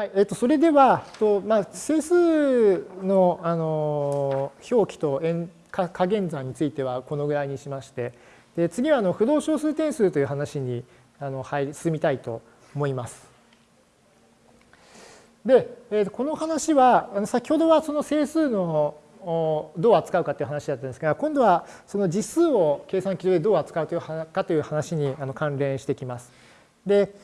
はいえー、とそれではと、まあ、整数の、あの表記と円加減算についてはこのぐらいにしましてで次はあの不動小数点数という話にあの入り進みたいと思います。で、えー、この話は先ほどはその整数のどう扱うかという話だったんですが今度はその実数を計算機上でどう扱うというかという話に関連してきます。で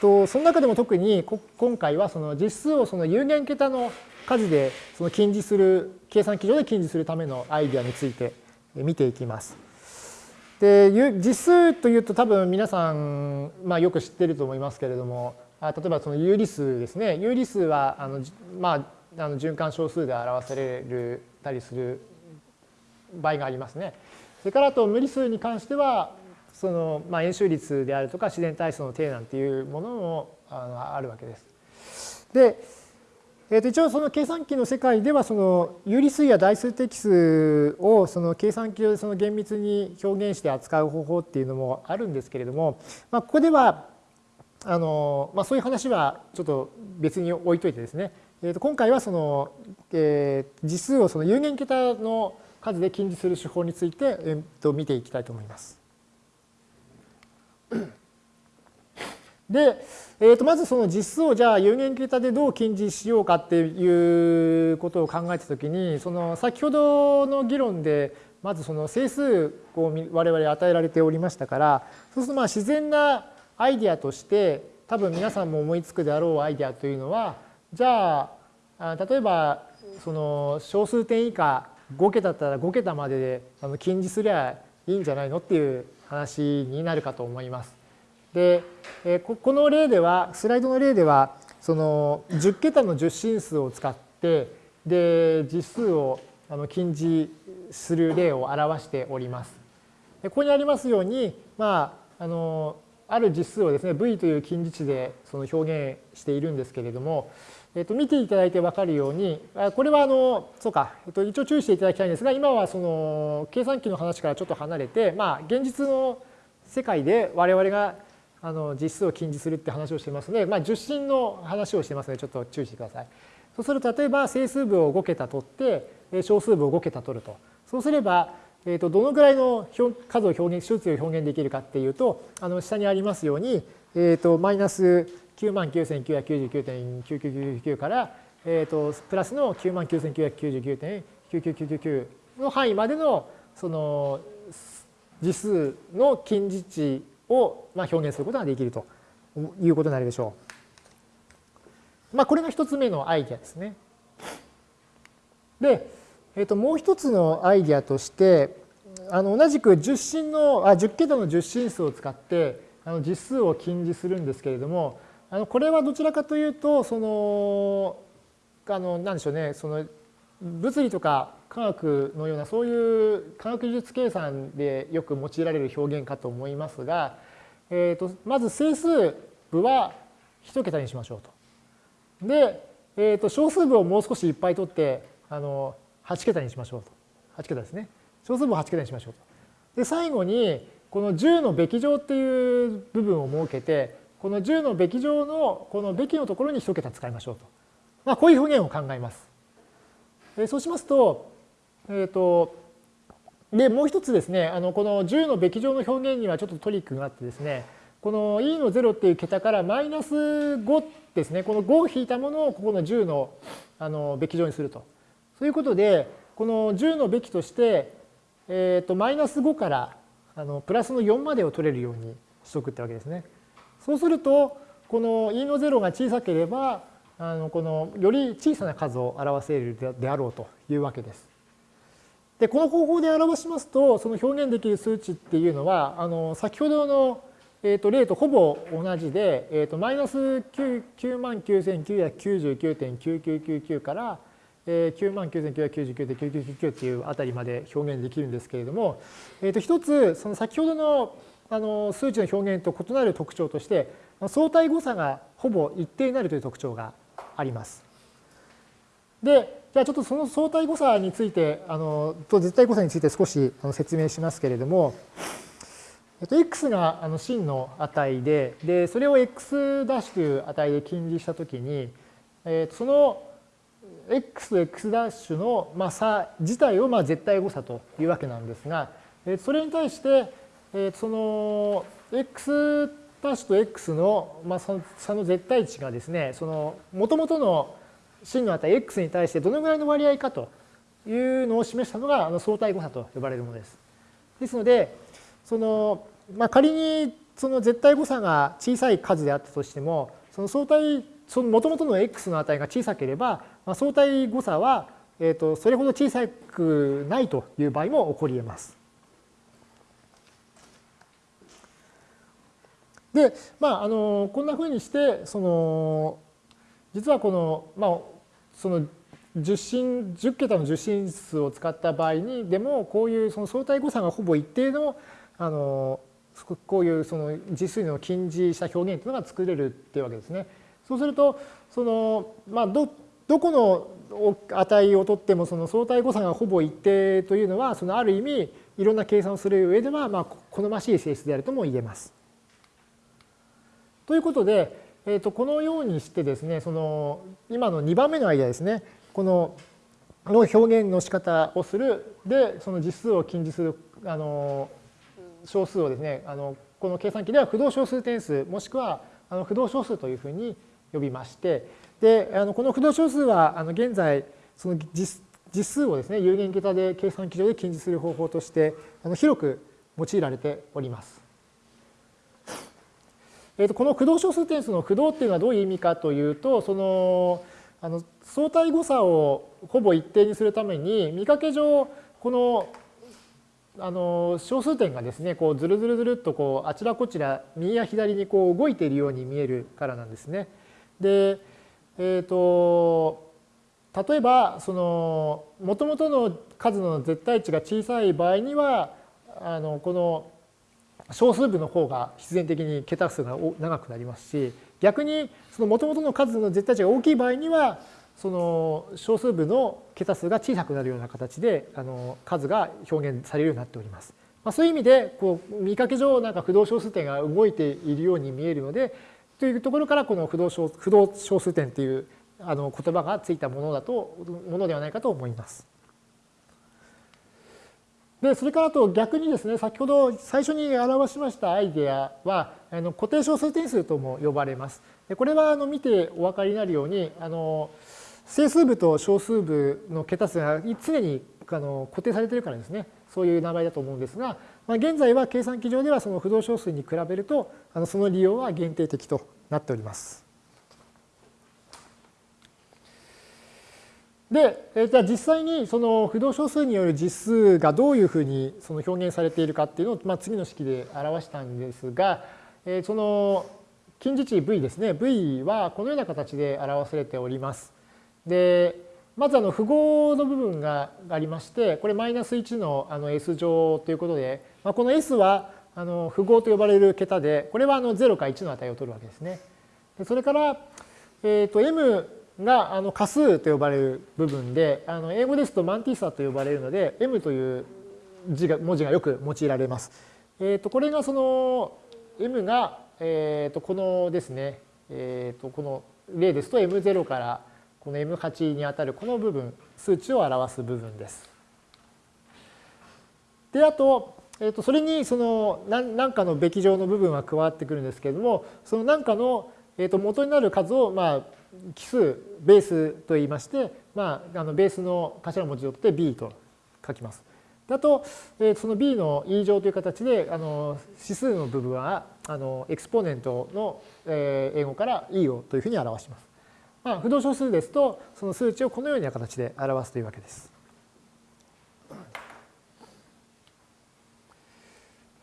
とその中でも特に今回はその実数をその有限桁の数でその近似する計算機上で近似するためのアイディアについて見ていきます。で実数というと多分皆さん、まあ、よく知ってると思いますけれども例えばその有理数ですね有理数はあの、まあ、あの循環小数で表されるたりする場合がありますね。それからあと無理数に関してはその、まあ、円周率であるとか自然体数の定なんていうものもあるわけです。で、えー、と一応その計算機の世界ではその有理数や代数的数をその計算機上でその厳密に表現して扱う方法っていうのもあるんですけれども、まあ、ここではあの、まあ、そういう話はちょっと別に置いといてですね、えー、と今回はその、えー、実数をその有限桁の数で近似する手法について、えー、と見ていきたいと思います。で、えー、とまずその実数をじゃあ有限桁でどう近似しようかっていうことを考えたときにその先ほどの議論でまずその整数を我々与えられておりましたからそうするとまあ自然なアイデアとして多分皆さんも思いつくであろうアイデアというのはじゃあ例えばその小数点以下5桁だったら5桁までで近似すりゃいいんじゃないのっていう話になるかと思います。で、この例では、スライドの例では、その10桁の10進数を使って、で、実数をあの近似する例を表しております。ここにありますように、まあ、あの、ある実数をですね、v という近似値でその表現しているんですけれども、えっと、見ていただいて分かるように、これはあの、そうか、えっと、一応注意していただきたいんですが、今はその計算機の話からちょっと離れて、まあ、現実の世界で我々があの実数を近似するって話をしてますので、まあ、受信の話をしてますのでちょっと注意してください。そうすると例えば整数部を5桁取って小数部を5桁取ると。そうすれば、えー、とどのぐらいの数を表現、数値を表現できるかっていうと、あの下にありますように、えー、とマイナス99,999.9999から、えー、とプラスの99,999.99999の範囲までのその実数の近似値をまあ表現することができるということになるでしょう。まあ、これが一つ目のアイディアですね。で、えー、ともう一つのアイディアとしてあの同じく10進のあ10桁の10進数を使ってあの実数を近似するんですけれどもあのこれはどちらかというとそのあのなんでしょうねその物理とか科学のようなそういう科学技術計算でよく用いられる表現かと思いますが、えーと、まず整数部は1桁にしましょうと。で、えーと、小数部をもう少しいっぱい取ってあの8桁にしましょうと。8桁ですね。小数部を8桁にしましょうと。で最後にこの10のべき乗っていう部分を設けてこの10のべき乗のこのべきのところに1桁使いましょうと。まあ、こういう表現を考えます。そうしますとえっ、ー、と、で、もう一つですね、あのこの10のべき乗の表現にはちょっとトリックがあってですね、この e の0っていう桁からマイナス5ですね、この5を引いたものをここの10のあのべき乗にすると。そういうことで、この10のべきとして、えっ、ー、と、マイナス5からあのプラスの4までを取れるようにしとくってわけですね。そうすると、この e の0が小さければ、あのこのより小さな数を表せるであろうというわけです。で、この方法で表しますと、その表現できる数値っていうのは、あの先ほどの、えー、と例とほぼ同じで、えー、とマイナス9万9999.9999から、えー、9万9999.9999っていうあたりまで表現できるんですけれども、えー、と一つ、その先ほどのあの数値の表現と異なる特徴として、相対誤差がほぼ一定になるという特徴があります。で、じゃあちょっとその相対誤差について、あのと絶対誤差について少し説明しますけれども、えっと、x があの真の値で、で、それを x' という値で近似したときに、えっと、その x と x' の、まあ、差自体をまあ絶対誤差というわけなんですが、えそれに対して、えその x' ダッシュと x の、まあ、差の絶対値がですね、その元々の真の値 x に対してどのぐらいの割合かというのを示したのがあの相対誤差と呼ばれるものです。ですので、そのまあ、仮にその絶対誤差が小さい数であったとしても、その相対、その元々の x の値が小さければ、まあ、相対誤差は、えー、とそれほど小さくないという場合も起こり得ます。で、まあ、あのこんなふうにしてその実はこの,、まあ、その10進10桁の10進数を使った場合にでもこういうその相対誤差がほぼ一定のあのこういうその実数の近似した表現というのが作れるっていうわけですね。そうするとその、まあ、どどこの値をとってもその相対誤差がほぼ一定というのはそのある意味いろんな計算をする上ではまあ好ましい性質であるとも言えます。ということで、えー、とこのようにしてですねその今の2番目の間ですねこのの表現の仕方をするでその実数を近似するあの小数をですねあのこの計算機では不動小数点数もしくはあの不動小数というふうに呼びましてであのこの不動小数はあの現在その実実数をですね有限桁で計算機上で近似する方法としてあの広く用いられております。えー、とこの不動小数点数の不動っていうのはどういう意味かというとそのあの相対誤差をほぼ一定にするために見かけ上このあの小数点がですねこうずるずるずるっとこうあちらこちら右や左にこう動いているように見えるからなんですね。で、えーと、例えばその元々の数の絶対値が小さい場合にはあのこの小数部の方が必然的に桁数が長くなりますし逆にその元々の数の絶対値が大きい場合にはその小数部の桁数が小さくなるような形であの数が表現されるようになっております。まあ、そういう意味でこう見かけ上なんか不動小数点が動いているように見えるのでというところからこの不動小不動小数点というあの言葉がついたものだとものではないかと思います。でそれからと逆にですね先ほど最初に表しましたアイデアはあの固定小数点数とも呼ばれます。でこれはあの見てお分かりになるようにあの整数部と小数部の桁数が常にあの固定されているからですねそういう名前だと思うんですが、まあ、現在は計算機上ではその不動小数に比べるとあのその利用は限定的となっております。で、えじゃあ実際にその不動小数による実数がどういうふうにその表現されているかっていうのを、まあ、次の式で表したんですが、えその近似値 v ですね v はこのような形で表されております。でまずあの符号の部分がありましてこれマイナス1のあの s 乗ということで、まあ、この s はあの符号と呼ばれる桁でこれはあの0か1の値を取るわけですね。でそれから、えー、と m があの仮数と呼ばれる部分であの英語ですとマンティーサと呼ばれるので m という字が文字がよく用いられます。えー、とこれがその m が、えー、とこのですね、えー、とこの例ですと m0 からこの M8 にあたるこの部分、数値を表す部分です。で、あと、えー、とそれにその何かのべき乗の部分は加わってくるんですけれども、その何かの、えー、と元になる数を、まあ、奇数、ベースと言いまして、まあ、あのベースの頭文字を取って B と書きます。あと、えー、その B の E 乗という形で、あの指数の部分はあのエクスポーネントの、えー、英語から E をというふうに表します。まあ、不動小数ですとその数値をこのような形で表すというわけです。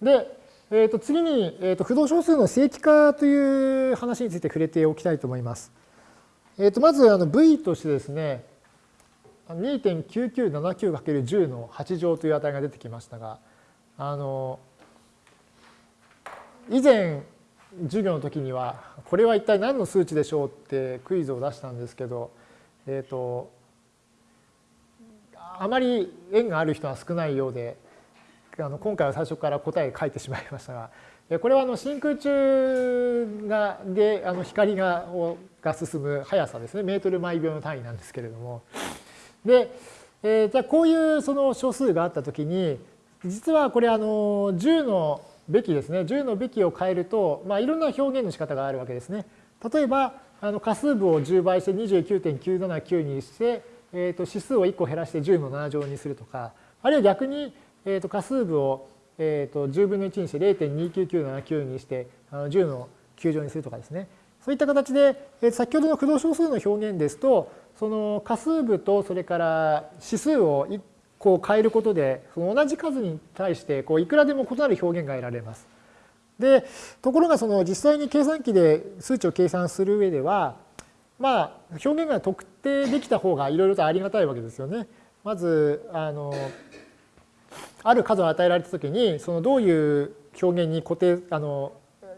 で、えー、と次に、えー、と不動小数の正規化という話について触れておきたいと思います。えー、とまずあの V としてですね 2.9979×10 の8乗という値が出てきましたがあの以前授業の時にはこれは一体何の数値でしょうってクイズを出したんですけど、えーと、あまり縁がある人は少ないようであの今回は最初から答え書いてしまいましたが、これはあの真空中がであの光がをが進む速さですね、メートル毎秒の単位なんですけれども。で、えー、じゃあこういうその小数があったときに、実はこれあの10のべきですね、10のべきを変えると、まあ、いろんな表現の仕方があるわけですね。例えば、あの仮数部を10倍して29.979にして、えー、と指数を1個減らして10の7乗にするとか、あるいは逆に、えー、と仮数部を、えー、と10分の1にして0.29979にしてあの10の9乗にするとかですね。そういった形で、えー、先ほどの駆動小数の表現ですと、その仮数部とそれから指数をこう変えることで、その同じ数に対してこういくらでも異なる表現が得られます。で、ところがその実際に計算機で数値を計算する上では、まあ表現が特定できた方がいろいろとありがたいわけですよね。まず、あの、ある数を与えられたときに、そのどういう表現に固定、あの、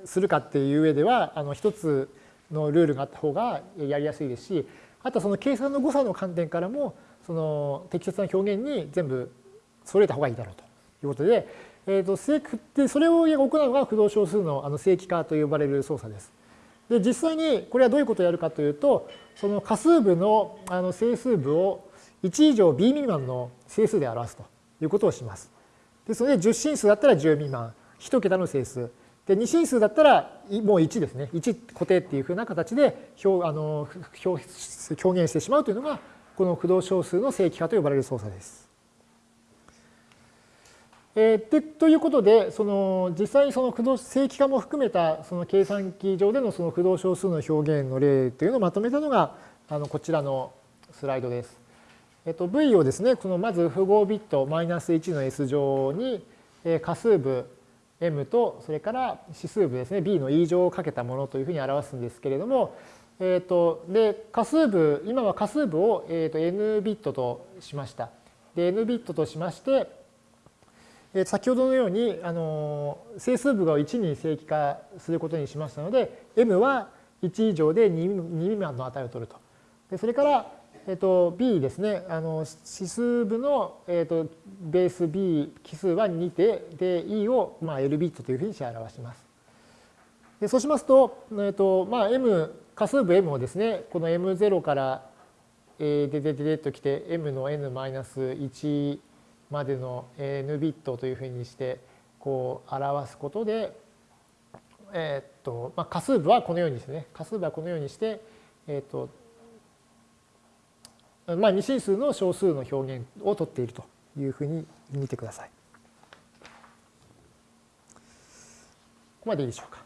するかっていう上では、あの、一つのルールがあった方がやりやすいですし、あとはその計算の誤差の観点からも、その適切な表現に全部揃えた方がいいだろうということで、えーと、でそれを行うのが駆動小数のあの正規化と呼ばれる操作です。で実際にこれはどういうことをやるかというとその仮数部のあの整数部を1以上 b 未満の整数で表すということをします。ですので10進数だったら10未満1桁の整数で2進数だったらもう1ですね1固定っていうふうな形で表あの表表現してしまうというのがこの駆動小数の正規化と呼ばれる操作です。えー、でということでその実際にその駆動正規化も含めたその計算機上でのその駆動小数の表現の例というのをまとめたのがあのこちらのスライドです。えっと、V をですねこのまず符号ビットマイナス1の S 乗にえ仮数部 M とそれから指数部ですね B の E 乗をかけたものというふうに表すんですけれども、えっと、で仮数部今は仮数部を、えっと、N ビットとしました。で N ビットとしましてえ先ほどのようにあの整数部が1に正規化することにしましたので m は1以上で 2, 2未満の値を取ると。でそれから、えっと、b ですね。あの指数部の、えっと、ベース b 奇数は2でで e を、まあ、L ビットというふうにして表します。でそうしますと、えっとまあ、m 仮数部 m をですねこの m0 からででででときて m の n-1 までの n ビットというふうにしてこう表すことで、えっとまあ、仮数部はこのようにですね。仮数部はこのようにして、えっとまあ、二進数の小数の表現をとっているというふうに見てください。ここまでいいでしょうか。